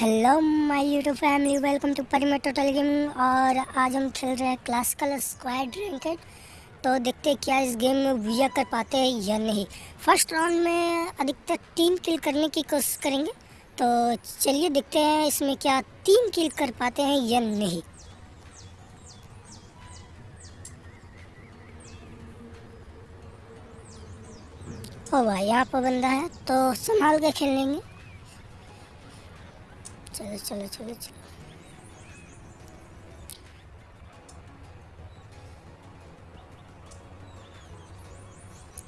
Hello my YouTube family welcome to परिमर total gaming और आज हम खेल रहे हैं क्लासिकल स्क्वाड रैंकेड तो देखते हैं क्या इस गेम में विजय कर पाते हैं या नहीं। फ़र्स्ट राउंड में अधिकतर तीन किल करने की कोशिश करेंगे। तो चलिए देखते हैं इसमें क्या तीन किल कर पाते हैं या नहीं। ओ भाई यहाँ पर बंदा है तो संभाल के खेल लेंगे। चलो चलो चलो चलो।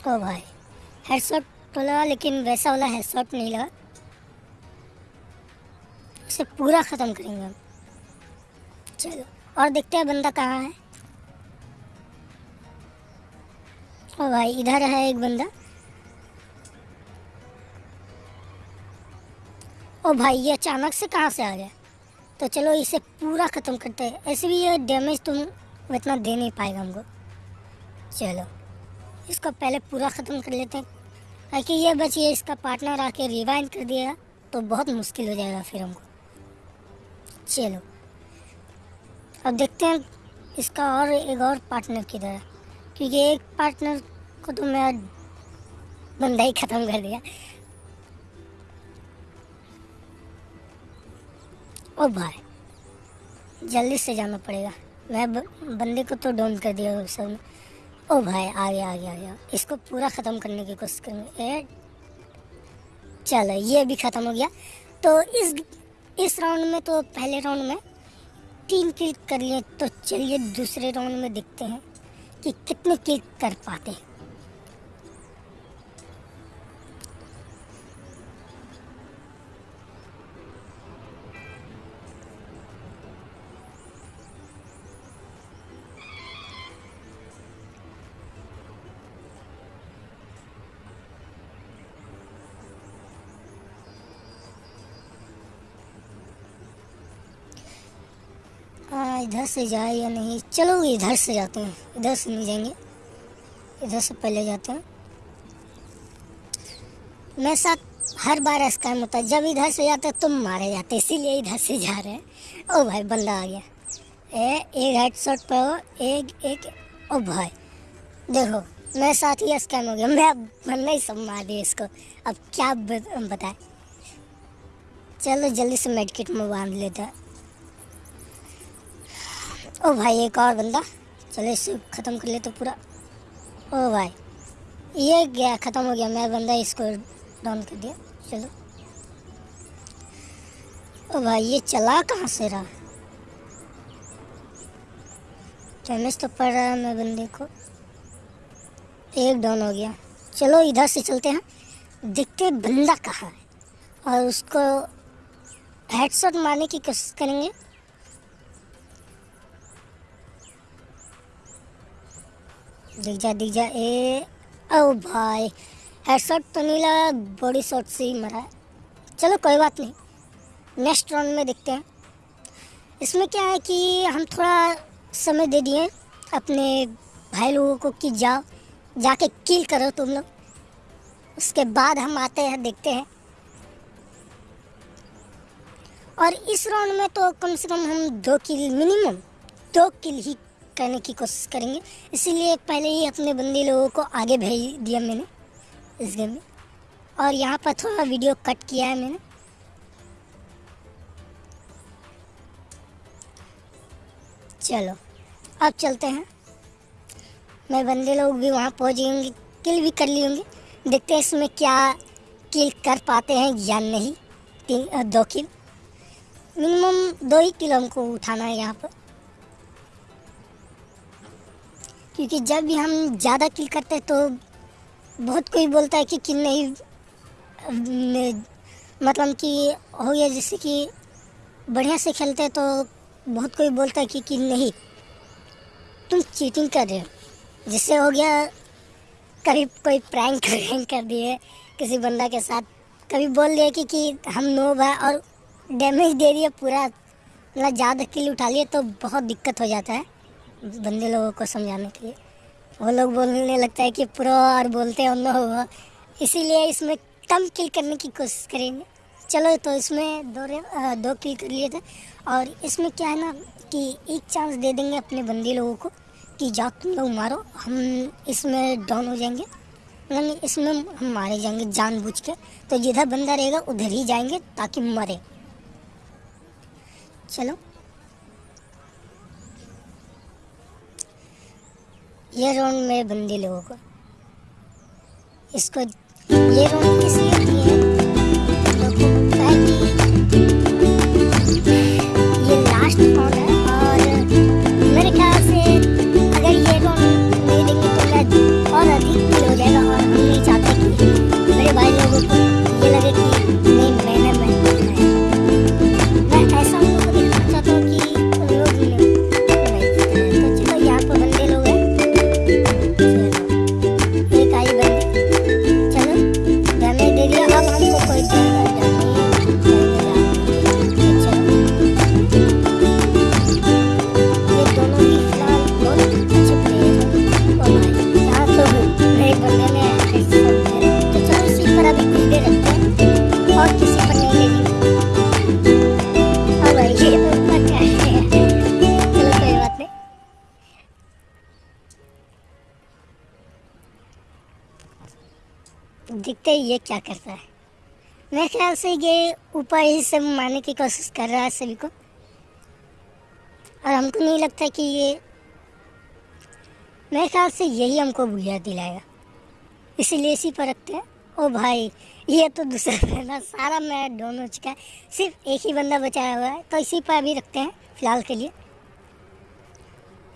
ओ भाई हेडशॉट तो लगा, लेकिन वैसा वाला हेडशॉट नहीं लगा। इसे पूरा ख़त्म करेंगे हम। चलो, और देखते हैं बंदा कहाँ है। ओ भाई, इधर है एक बंदा। ओ भाई, ये अचानक से कहाँ से आ गया? तो चलो, इसे पूरा ख़त्म करते हैं। ऐसे भी ये डैमेज तुम इतना दे नहीं पाएगा हमको। चलो, इसको पहले पूरा ख़त्म कर लेते हैं। ताकि ये बचिए इसका पार्टनर आके रिवाइंड कर दिएगा तो बहुत मुश्किल हो जाएगा फिर हमको। चलो, अब देखते हैं इसका और एक और पार्टनर किधर है। क्योंकि एक पार्टनर को तो मैं बंदा ही ख़त्म कर दिया। ओ भाई जल्दी से जाना पड़ेगा। मैं बंदे को तो डाउन कर दिया सब। ने ओ भाई आ गया आ गया आ गया इसको पूरा ख़त्म करने की कोशिश करेंगे। चलो, ये भी ख़त्म हो गया। तो इस इस राउंड में तो पहले राउंड में तीन किल कर लिए तो चलिए दूसरे राउंड में देखते हैं कि कितने किल कर पाते हैं। इधर से जाए या नहीं, चलो इधर से जाते हैं। इधर से नहीं जाएँगे। इधर से पहले जाते हैं। मेरे साथ हर बार स्कैम होता है, जब इधर से जाते तुम मारे जाते इसीलिए इधर से जा रहे हैं। ओ भाई, बंदा आ गया। ए, एक हेड शॉट पे हो, एक एक, ओ भाई। देखो, मेरे साथ ही स्कैम हो गया। मैं बंदा ही सब मार दिया इसको। अब क्या बताए। चलो जल्दी से मेडिकेट में बाँध लेता ओ भाई, एक और बंदा। चलो इसे ख़त्म कर ले तो पूरा। ओ भाई, ये गया, ख़त्म हो गया। मैं बंदा इसको डाउन कर दिया। चलो। ओ भाई, ये चला कहाँ से रहा? डैमेज तो पड़ रहा है मैं बंदे को। एक डाउन हो गया। चलो, इधर से चलते हैं। देखते बंदा कहाँ है। और उसको हेडशॉट मारने की कोशिश करेंगे। दिख जा दिख जा, ए, ओ भाई हेडशॉट तो नहीं लगा बॉडी शॉट से ही मरा चलो कोई बात नहीं नेक्स्ट राउंड में देखते हैं। इसमें क्या है कि हम थोड़ा समय दे दिए अपने भाई लोगों को कि जाओ, जाके किल करो तुम लोग। उसके बाद हम आते हैं, देखते हैं। और इस राउंड में तो कम से कम हम दो किल मिनिमम दो किल ही करने की कोशिश करेंगे। इसीलिए पहले ही अपने बंदी लोगों को आगे भेज दिया मैंने इस गेम में। और यहाँ पर थोड़ा वीडियो कट किया है मैंने। चलो, अब चलते हैं। मैं बंदे लोग भी वहाँ पहुँच जाएँगे किल भी कर लिए होंगे। देखते हैं इसमें क्या किल कर पाते हैं या नहीं। तीन, दो किल मिनिमम दो ही किलो हमको उठाना है यहाँ पर। क्योंकि जब भी हम ज़्यादा किल करते हैं तो बहुत कोई बोलता है कि किल नहीं मतलब कि हो गया जैसे कि बढ़िया से खेलते हैं तो बहुत कोई बोलता है कि किल नहीं। तुम चीटिंग कर रहे हो। जिससे हो गया कभी कोई प्रैंक प्रैंक कर दिए किसी बंदा के साथ। कभी बोल दिया कि, कि हम नोब है और डैमेज दे दिया पूरा मतलब ज़्यादा किल उठा लिए तो बहुत दिक्कत हो जाता है। बंदे लोगों को समझाने के लिए। वो लोग बोलने लगता है कि प्रो और बोलते हैं उन लोग इसीलिए इसमें कम किल करने की कोशिश करेंगे। चलो तो इसमें दो रे, दो किल कर लिए थे। और इसमें क्या है ना कि एक चांस दे देंगे अपने बंदी लोगों को कि जाओ तुम लोग मारो हम इसमें डाउन हो जाएँगे। नहीं इसमें हम मारे जाएँगे जानबूझ के तो जिधर बंदा रहेगा उधर ही जाएँगे ताकि मरे। चलो। ये राउंड मेरे बंदी लोगों को। इसको ये राउंड इसलिए दिखते ही ये क्या करता है। मेरे ख्याल से ये ऊपर ही से मारने की कोशिश कर रहा है सभी को। और हमको नहीं लगता कि ये, मेरे ख्याल से यही हमको बुझा दिलाएगा। इसीलिए इसी पर रखते हैं। ओ भाई, ये तो दूसरा बंदा, सारा मैच डाउन हो चुका है। सिर्फ़ एक ही बंदा बचाया हुआ है तो इसी पर अभी रखते हैं, फ़िलहाल के लिए।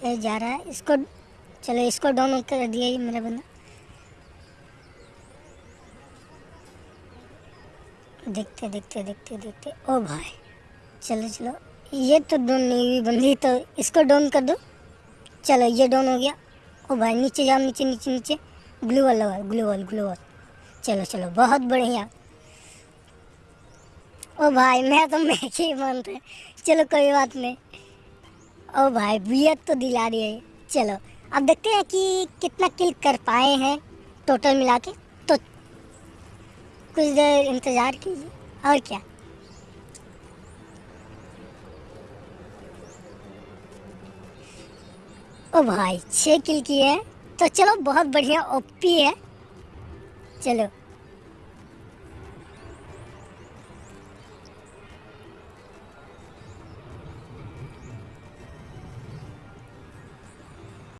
ये जा रहा है, इसको, चलो इसको डाउन कर दिया ये मेरा बंदा। देखते देखते देखते देखते। ओ भाई, चलो चलो। ये तो डोन नहीं हुई बंदी तो इसको डाउन कर दो। चलो, ये डाउन हो गया। ओ भाई, नीचे जाओ, नीचे नीचे नीचे। ग्लू वाल लगा ग्लू वाल ग्लू वाल चलो चलो, बहुत बढ़िया। ओ भाई, मैं तो मैं ही मान रहे चलो, कोई बात नहीं। ओ भाई, बियत तो दिला रही है। चलो, अब देखते हैं कि कितना किल कर पाए हैं टोटल मिला के। कुछ देर इंतज़ार कीजिए। और क्या? ओ भाई छः किल की है। तो चलो, बहुत बढ़िया ओपी है। चलो।